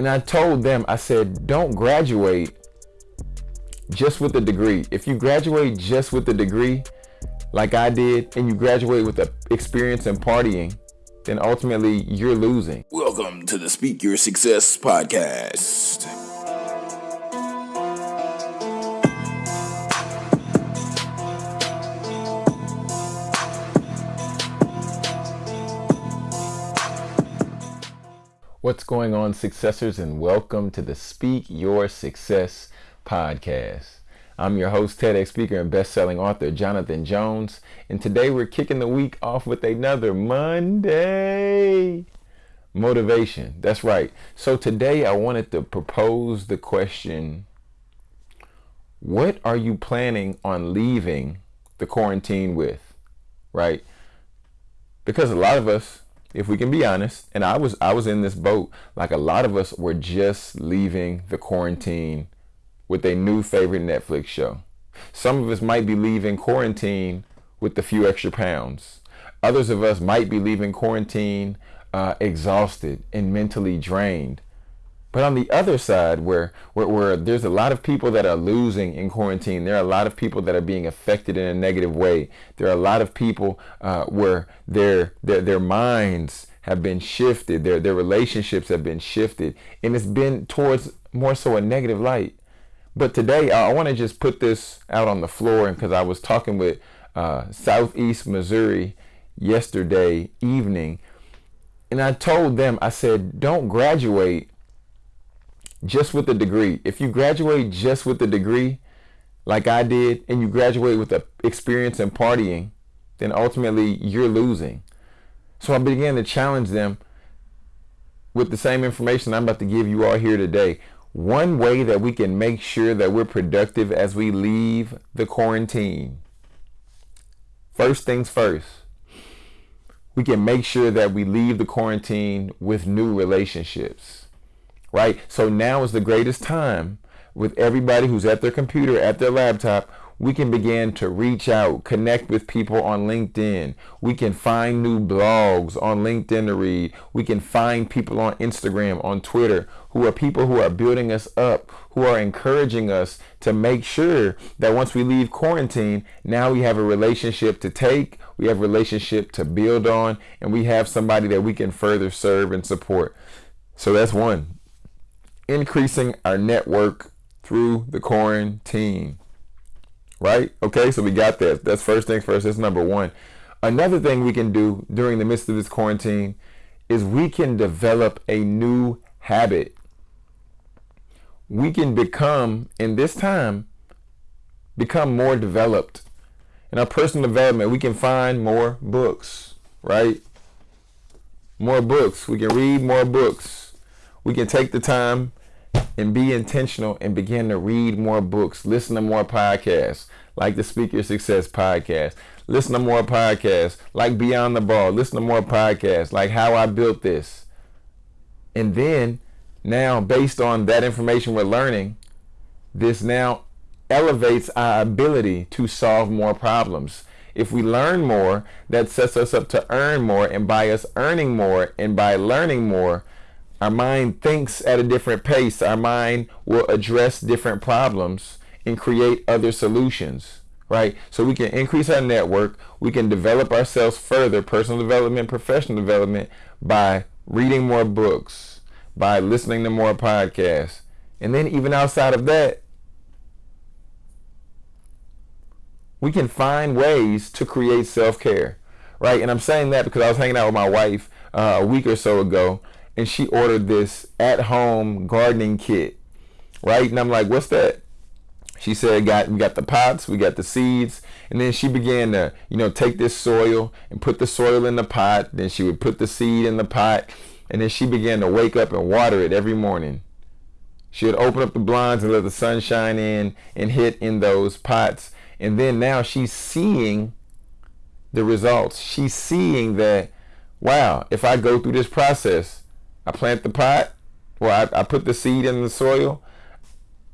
And I told them, I said, don't graduate just with a degree. If you graduate just with a degree, like I did, and you graduate with the experience in partying, then ultimately you're losing. Welcome to the Speak Your Success podcast. What's going on, successors, and welcome to the Speak Your Success podcast. I'm your host, TEDx speaker and best-selling author Jonathan Jones, and today we're kicking the week off with another Monday motivation. That's right. So today I wanted to propose the question, what are you planning on leaving the quarantine with? Right? Because a lot of us if we can be honest, and I was I was in this boat, like a lot of us were just leaving the quarantine with a new favorite Netflix show. Some of us might be leaving quarantine with a few extra pounds. Others of us might be leaving quarantine uh, exhausted and mentally drained. But on the other side, where, where, where there's a lot of people that are losing in quarantine, there are a lot of people that are being affected in a negative way. There are a lot of people uh, where their, their, their minds have been shifted, their, their relationships have been shifted, and it's been towards more so a negative light. But today, I want to just put this out on the floor because I was talking with uh, Southeast Missouri yesterday evening, and I told them, I said, don't graduate just with a degree. If you graduate just with a degree, like I did, and you graduate with the experience in partying, then ultimately you're losing. So I began to challenge them with the same information I'm about to give you all here today. One way that we can make sure that we're productive as we leave the quarantine. First things first, we can make sure that we leave the quarantine with new relationships right? So now is the greatest time with everybody who's at their computer, at their laptop, we can begin to reach out, connect with people on LinkedIn. We can find new blogs on LinkedIn to read. We can find people on Instagram, on Twitter, who are people who are building us up, who are encouraging us to make sure that once we leave quarantine, now we have a relationship to take, we have a relationship to build on, and we have somebody that we can further serve and support. So that's one increasing our network through the quarantine. Right? Okay, so we got that. That's first things first. That's number one. Another thing we can do during the midst of this quarantine is we can develop a new habit. We can become, in this time, become more developed. In our personal development, we can find more books, right? More books. We can read more books. We can take the time and be intentional and begin to read more books, listen to more podcasts, like the Speak Your Success podcast. Listen to more podcasts, like Beyond the Ball. Listen to more podcasts, like How I Built This. And then, now, based on that information we're learning, this now elevates our ability to solve more problems. If we learn more, that sets us up to earn more. And by us earning more and by learning more, our mind thinks at a different pace. Our mind will address different problems and create other solutions, right? So we can increase our network. We can develop ourselves further, personal development, professional development, by reading more books, by listening to more podcasts. And then even outside of that, we can find ways to create self-care, right? And I'm saying that because I was hanging out with my wife uh, a week or so ago, and she ordered this at-home gardening kit, right? And I'm like, what's that? She said, got we got the pots, we got the seeds, and then she began to, you know, take this soil and put the soil in the pot. Then she would put the seed in the pot, and then she began to wake up and water it every morning. She would open up the blinds and let the sun shine in and hit in those pots. And then now she's seeing the results. She's seeing that, wow, if I go through this process, I plant the pot, Well, I, I put the seed in the soil,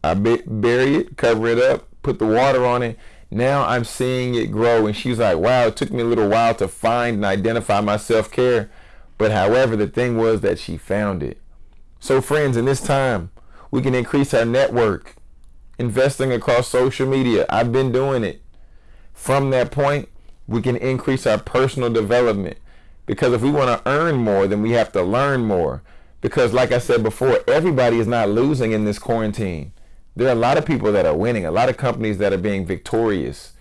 I bury it, cover it up, put the water on it. Now I'm seeing it grow. And she's like, wow, it took me a little while to find and identify my self-care. But however, the thing was that she found it. So, friends, in this time, we can increase our network, investing across social media. I've been doing it. From that point, we can increase our personal development. Because if we want to earn more, then we have to learn more. Because, like I said before, everybody is not losing in this quarantine. There are a lot of people that are winning, a lot of companies that are being victorious.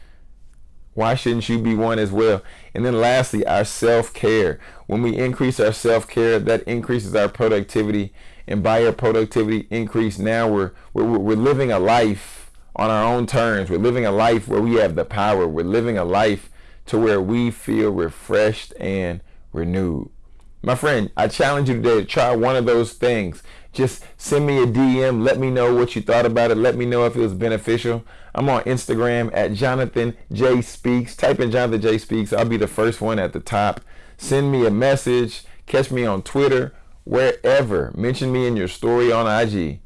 Why shouldn't you be one as well? And then lastly, our self-care. When we increase our self-care, that increases our productivity. And by our productivity increase, now we're, we're, we're living a life on our own terms. We're living a life where we have the power. We're living a life to where we feel refreshed and renewed. My friend, I challenge you today to try one of those things. Just send me a DM. Let me know what you thought about it. Let me know if it was beneficial. I'm on Instagram at Jonathan J Speaks. Type in Jonathan J Speaks. I'll be the first one at the top. Send me a message. Catch me on Twitter, wherever. Mention me in your story on IG.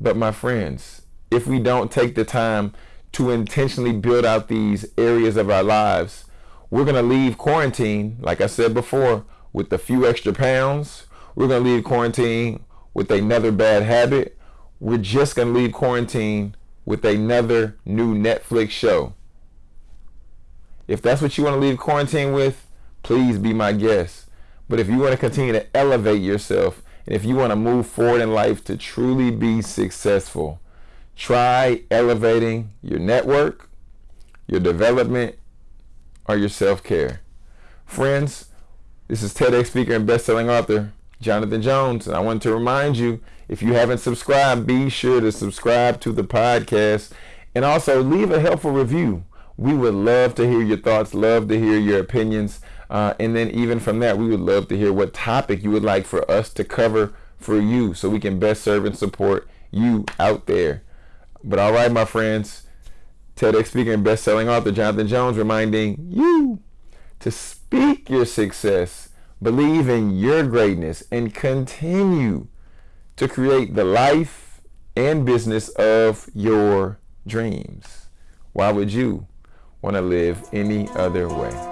But my friends, if we don't take the time to intentionally build out these areas of our lives, we're going to leave quarantine, like I said before, with a few extra pounds. We're going to leave quarantine with another bad habit, we're just going to leave quarantine with another new Netflix show. If that's what you want to leave quarantine with, please be my guest. But if you want to continue to elevate yourself, and if you want to move forward in life to truly be successful, try elevating your network, your development, or your self care. Friends, this is TEDx speaker and best-selling author Jonathan Jones. And I want to remind you, if you haven't subscribed, be sure to subscribe to the podcast and also leave a helpful review. We would love to hear your thoughts, love to hear your opinions. Uh, and then even from that, we would love to hear what topic you would like for us to cover for you so we can best serve and support you out there. But all right, my friends, TEDx speaker and best-selling author Jonathan Jones reminding you to speak your success believe in your greatness, and continue to create the life and business of your dreams. Why would you want to live any other way?